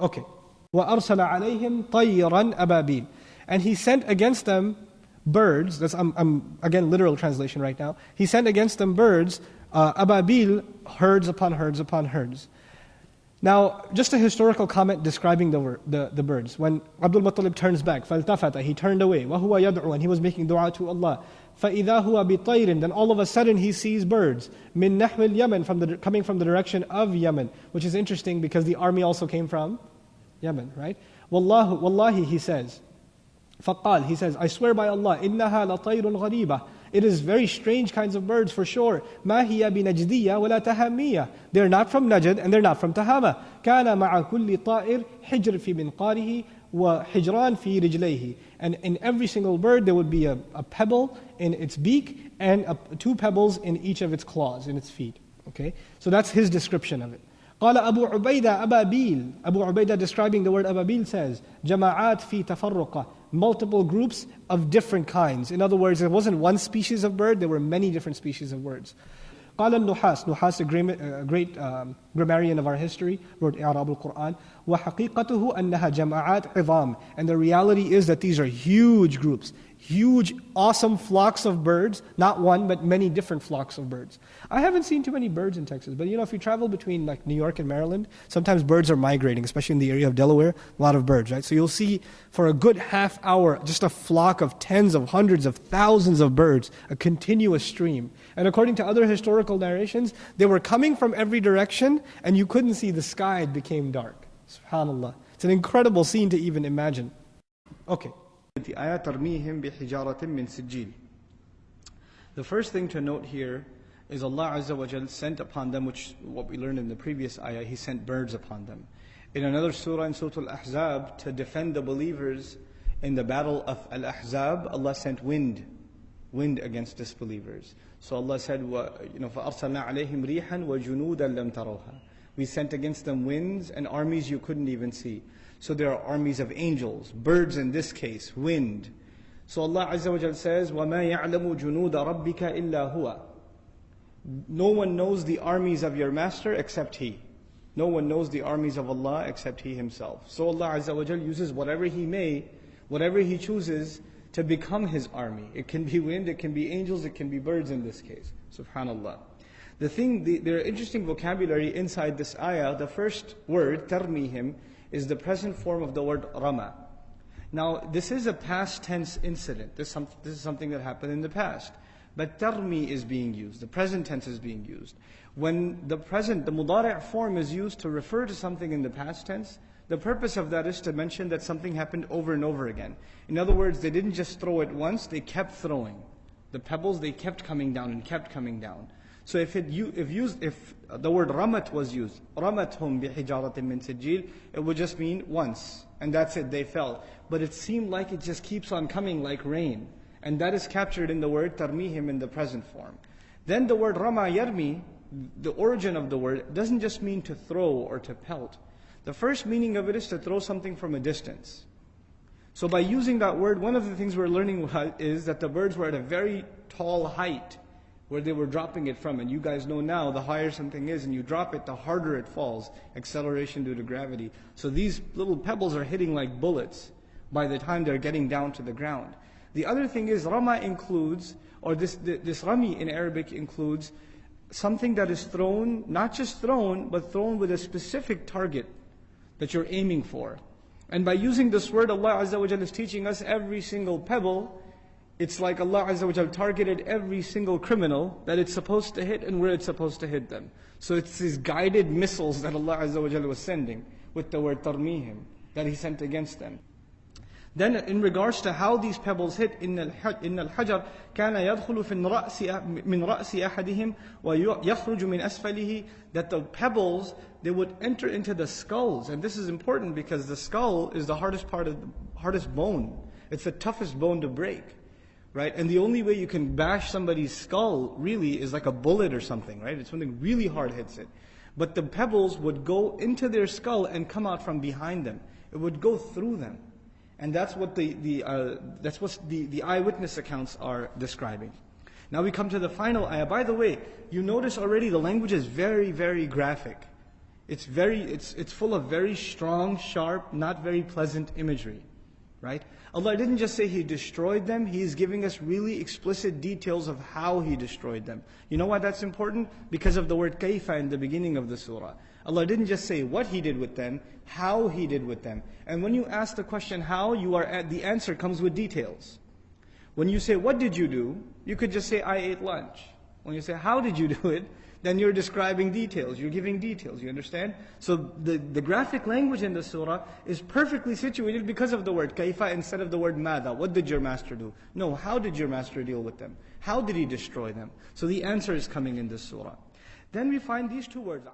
Okay. وَأَرْسَلَ عَلَيْهِمْ طَيِّرًا أَبَابِيلَ And he sent against them birds, that's, I'm, I'm, again literal translation right now. He sent against them birds, uh, ababil, herds upon herds upon herds. Now, just a historical comment describing the, the, the birds. When Abdul Muttalib turns back, فَالْتَفَتَ He turned away. وَهُوَ يَدْعُو And he was making dua to Allah. فَإِذَا هُوَ بِطَيْرٍ Then all of a sudden he sees birds. مِن نَحْوِ الْيَمَنِ from the, Coming from the direction of Yemen. Which is interesting because the army also came from Yemen, right? Wallahu, wallahi, he says. فقال, he says, I swear by Allah, إِنَّهَا لَطَيْرٌ غَرِيبَةٌ It is very strange kinds of birds for sure. مَا هِيَ بِنَجْدِيَّةٍ وَلَا تَهَمِّيَّةٍ They're not from Najd and they're not from Tahama. كَانَ مَعَ كُلِّ طَائِرٍ حِجْرٍ فِي مِنْقَارِهِ وَحِجْرَانٍ فِي رِجْلَيْهِ And in every single bird there would be a, a pebble in its beak and a, two pebbles in each of its claws, in its feet. Okay? So that's his description of it. قال أبو عبيدة أبابيل Abu Ubaidah describing the word أبابيل says جماعات في تفرقة multiple groups of different kinds. In other words, it wasn't one species of bird, there were many different species of birds. قال النحاس Nuhas, a great, a great um, grammarian of our history, wrote إعراب القرآن وحقيقته أنها جماعات عظام And the reality is that these are huge groups huge, awesome flocks of birds, not one, but many different flocks of birds. I haven't seen too many birds in Texas, but you know, if you travel between like New York and Maryland, sometimes birds are migrating, especially in the area of Delaware, a lot of birds, right? So you'll see for a good half hour just a flock of tens of hundreds of thousands of birds, a continuous stream. And according to other historical narrations, they were coming from every direction and you couldn't see the sky, it became dark. SubhanAllah. It's an incredible scene to even imagine. Okay. The first thing to note here is Allah Azza wa Jal sent upon them, which what we learned in the previous ayah, He sent birds upon them. In another surah, in Surah Al-Ahzab, to defend the believers in the battle of Al-Ahzab, Allah sent wind, wind against disbelievers. So Allah said, you know, فَأَرْسَلْنَا عَلَيْهِمْ رِيحًا وَجُنُودًا لَمْ تَرَوْهَا We sent against them winds and armies you couldn't even see. So there are armies of angels, birds in this case, wind. So Allah Azza wa Jal says, وَمَا يَعْلَمُ جُنُودَ رَبِّكَ إِلَّا هُوَ No one knows the armies of your master except He. No one knows the armies of Allah except He Himself. So Allah Azza wa Jal uses whatever He may, whatever He chooses to become His army. It can be wind, it can be angels, it can be birds in this case. Subhanallah. The thing, the, there are interesting vocabulary inside this ayah. The first word, tarmihim, is the present form of the word rama. Now, this is a past tense incident. This, some, this is something that happened in the past. But tarmi is being used. The present tense is being used. When the present, the mudari' form is used to refer to something in the past tense, the purpose of that is to mention that something happened over and over again. In other words, they didn't just throw it once, they kept throwing. The pebbles, they kept coming down and kept coming down. So if it if used if the word ramat was used, ramathum bihijaratin min sijil, it would just mean once, and that's it. They fell, but it seemed like it just keeps on coming like rain, and that is captured in the word tarmihim in the present form. Then the word rama yarmi, the origin of the word, doesn't just mean to throw or to pelt. The first meaning of it is to throw something from a distance. So by using that word, one of the things we're learning is that the birds were at a very tall height where they were dropping it from. And you guys know now, the higher something is and you drop it, the harder it falls. Acceleration due to gravity. So these little pebbles are hitting like bullets by the time they're getting down to the ground. The other thing is, Rama includes, or this, this Rami in Arabic includes, something that is thrown, not just thrown, but thrown with a specific target that you're aiming for. And by using this word, Allah Azza wa is teaching us every single pebble it's like Allah Azza wa targeted every single criminal that it's supposed to hit and where it's supposed to hit them. So it's these guided missiles that Allah Azza wa was sending with the word tarmihim that He sent against them. Then in regards to how these pebbles hit, إن الحجر كان يدخل في الرأس من رأس أحدهم ويخرج من أسفله that the pebbles they would enter into the skulls and this is important because the skull is the hardest part of the hardest bone. It's the toughest bone to break right? And the only way you can bash somebody's skull really is like a bullet or something, right? It's something really hard hits it. But the pebbles would go into their skull and come out from behind them. It would go through them. And that's what the, the, uh, that's what the, the eyewitness accounts are describing. Now we come to the final ayah. By the way, you notice already the language is very, very graphic. It's very, it's, it's full of very strong, sharp, not very pleasant imagery. Right? Allah didn't just say He destroyed them, He is giving us really explicit details of how He destroyed them. You know why that's important? Because of the word kaifa in the beginning of the surah. Allah didn't just say what He did with them, how He did with them. And when you ask the question how, you are at, the answer comes with details. When you say, what did you do? You could just say, I ate lunch. When you say, how did you do it? Then you're describing details. You're giving details. You understand? So the, the graphic language in the surah is perfectly situated because of the word kaifa instead of the word mada. What did your master do? No, how did your master deal with them? How did he destroy them? So the answer is coming in this surah. Then we find these two words.